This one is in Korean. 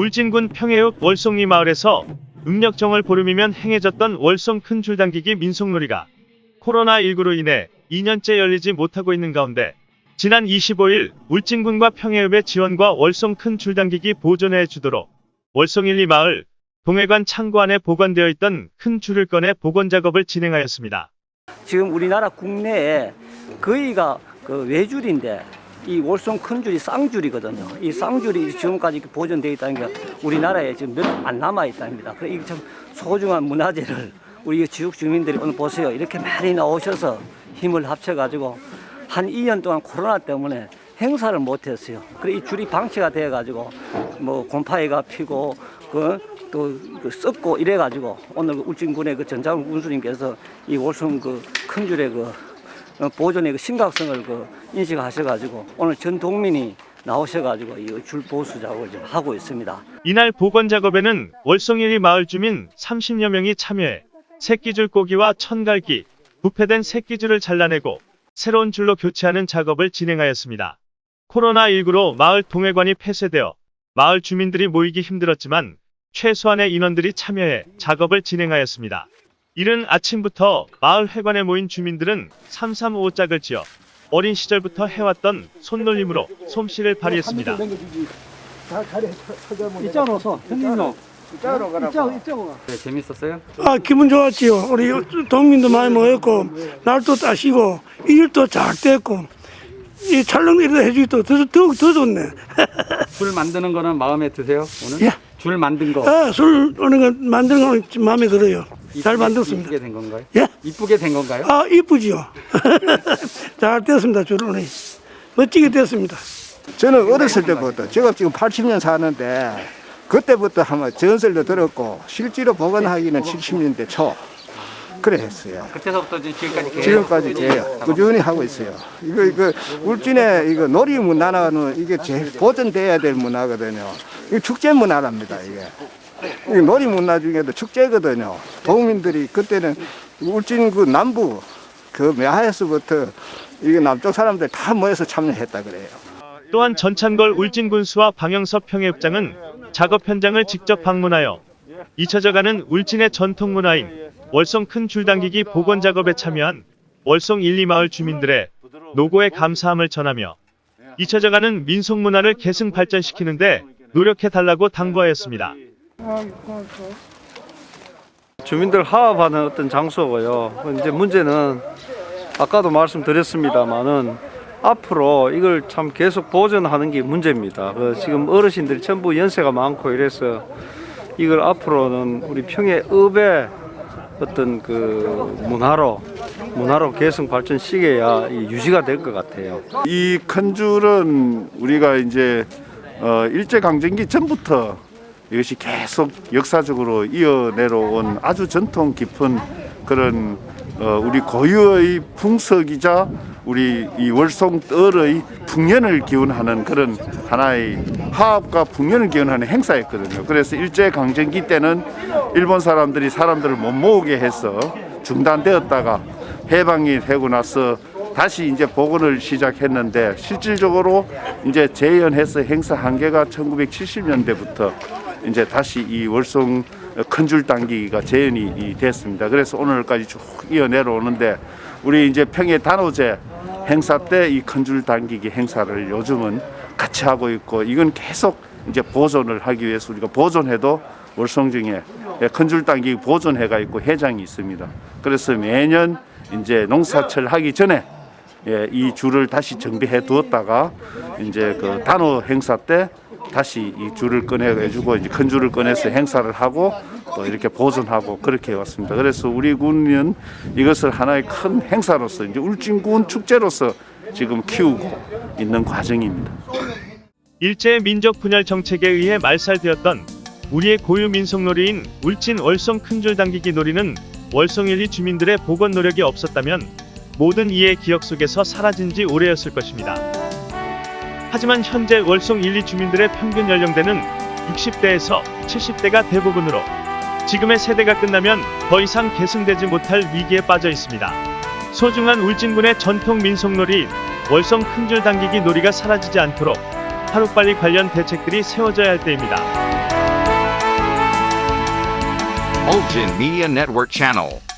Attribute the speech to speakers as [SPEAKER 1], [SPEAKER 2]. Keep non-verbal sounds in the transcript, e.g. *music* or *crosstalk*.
[SPEAKER 1] 울진군 평해읍 월송리 마을에서 음력정을 보름이면 행해졌던 월송 큰 줄당기기 민속놀이가 코로나19로 인해 2년째 열리지 못하고 있는 가운데 지난 25일 울진군과 평해읍의 지원과 월송 큰 줄당기기 보존해 주도록 월송 1, 2마을 동해관 창고 안에 보관되어 있던 큰 줄을 꺼내 복원 작업을 진행하였습니다.
[SPEAKER 2] 지금 우리나라 국내에 거의가 그 외줄인데 이 월송 큰 줄이 쌍줄이거든요. 이 쌍줄이 지금까지 보존되어 있다는 게 우리나라에 지금 몇 안 남아 있답니다. 그래 이게 참 소중한 문화재를 우리 지역 주민들이 오늘 보세요. 이렇게 많이 나오셔서 힘을 합쳐가지고 한 2년 동안 코로나 때문에 행사를 못했어요. 그래 이 줄이 방치가 돼가지고 뭐 곰팡이가 피고 그또 그 썩고 이래가지고 오늘 그 울진군의 그 전장훈 군수님께서 이 월성 그큰 줄의 그 어, 보존의 그 심각성을 그 인식하셔가지고 오늘 전 동민이 나오셔가지고 이 줄 보수 작업을 지금 하고 있습니다.
[SPEAKER 1] 이날 복원 작업에는 월송일리 마을 주민 30여 명이 참여해 새끼줄 꼬기와 천갈기, 부패된 새끼줄을 잘라내고 새로운 줄로 교체하는 작업을 진행하였습니다. 코로나19로 마을 동해관이 폐쇄되어 마을 주민들이 모이기 힘들었지만 최소한의 인원들이 참여해 작업을 진행하였습니다. 이른 아침부터 마을 회관에 모인 주민들은 335 짝을 지어 어린 시절부터 해왔던 손놀림으로 솜씨를 발휘했습니다.
[SPEAKER 2] 이쪽으로 서 형님요.
[SPEAKER 3] 이쪽으로 가라고.
[SPEAKER 2] 이쪽으로.
[SPEAKER 4] 네, 재밌었어요?
[SPEAKER 5] 아 기분 좋았지요. 우리 동민도 많이 모였고 날도 따시고 일도 잘 됐고 이 촬영 일도 해주기도 더, 더욱 더 좋네. *laughs*
[SPEAKER 4] 줄 만드는 거는 마음에 드세요? 오늘?
[SPEAKER 5] 예.
[SPEAKER 4] 줄 만든 거.
[SPEAKER 5] 아, 술 오는 거 만드는 거 마음에 들어요. 잘
[SPEAKER 4] 이쁘게-
[SPEAKER 5] 만들었습니다.
[SPEAKER 4] 이쁘게 된 건가요?
[SPEAKER 5] 예?
[SPEAKER 4] 이쁘게 된 건가요?
[SPEAKER 5] 아 이쁘지요. *laughs* 잘 됐습니다. 주론이 멋지게 됐습니다.
[SPEAKER 3] 저는 어렸을 때부터 제가 지금 80년 사는데 그때부터 한번 전설도 들었고 실제로 복원하기는 70년대 초 그래 했어요.
[SPEAKER 4] 그때서부터 지금까지 계속
[SPEAKER 3] 지금까지 계요 꾸준히 하고 있어요. 이거 이거 울진의 이거 놀이 문화는 이게 제일 보존돼야 될 문화거든요. 이 축제 문화랍니다 이게. 이 놀이 문화 중에도 축제거든요. 도민들이 그때는 울진 그 남부 그 매하에서부터 이게 남쪽 사람들 다 모여서 참여했다 그래요.
[SPEAKER 1] 또한 전찬걸 울진군수와 방영섭 평해읍장은 작업 현장을 직접 방문하여 잊혀져가는 울진의 전통 문화인 월송 큰 줄당기기 복원 작업에 참여한 월송 1, 2마을 주민들의 노고에 감사함을 전하며 잊혀져가는 민속 문화를 계승 발전시키는데 노력해달라고 당부하였습니다.
[SPEAKER 6] 주민들 화합하는 어떤 장소고요. 이제 문제는 아까도 말씀드렸습니다만은 앞으로 이걸 참 계속 보존하는 게 문제입니다. 그 지금 어르신들이 전부 연세가 많고 이래서 이걸 앞으로는 우리 평해읍의 어떤 그 문화로 문화로 계속 발전시켜야 이 유지가 될 것 같아요.
[SPEAKER 7] 이 큰 줄은 우리가 이제 어, 일제 강점기 전부터 이것이 계속 역사적으로 이어내려온 아주 전통 깊은 그런 어, 우리 고유의 풍속이자 우리 이 월송떨의 풍년을 기원하는 그런 하나의 화합과 풍년을 기원하는 행사였거든요. 그래서 일제 강점기 때는 일본 사람들이 사람들을 못 모으게 해서 중단되었다가 해방이 되고 나서 다시 이제 복원을 시작했는데 실질적으로 이제 재연해서 행사 한계가 1970년대부터 이제 다시 이 월송 큰줄 당기기가 재연이 이 됐습니다. 그래서 오늘까지 쭉 이어 내려오는데 우리 이제 평해 단오제 행사 때 이 큰 줄 당기기 행사를 요즘은 같이 하고 있고 이건 계속 이제 보존을 하기 위해서 우리가 보존해도 월성 중에 큰 줄 당기기 보존회가 있고 회장이 있습니다. 그래서 매년 이제 농사철 하기 전에 예, 이 줄을 다시 정비해 두었다가 이제 그 단오 행사 때 다시 이 줄을 꺼내 가지고 이제 큰 줄을 꺼내서 행사를 하고 또 이렇게 보존하고 그렇게 해왔습니다. 그래서 우리 군은 이것을 하나의 큰 행사로서 이제 울진군 축제로서 지금 키우고 있는 과정입니다.
[SPEAKER 1] 일제 민족 분열 정책에 의해 말살되었던 우리의 고유 민속놀이인 울진 월성 큰줄 당기기 놀이는 월성 1, 2 주민들의 복원 노력이 없었다면 모든 이의 기억 속에서 사라진 지 오래였을 것입니다. 하지만 현재 월송 1, 2 주민들의 평균 연령대는 60대에서 70대가 대부분으로 지금의 세대가 끝나면 더 이상 계승되지 못할 위기에 빠져 있습니다. 소중한 울진군의 전통 민속놀이 월성 큰줄 당기기 놀이가 사라지지 않도록 하루빨리 관련 대책들이 세워져야 할 때입니다.
[SPEAKER 8] Oljin Media Network Channel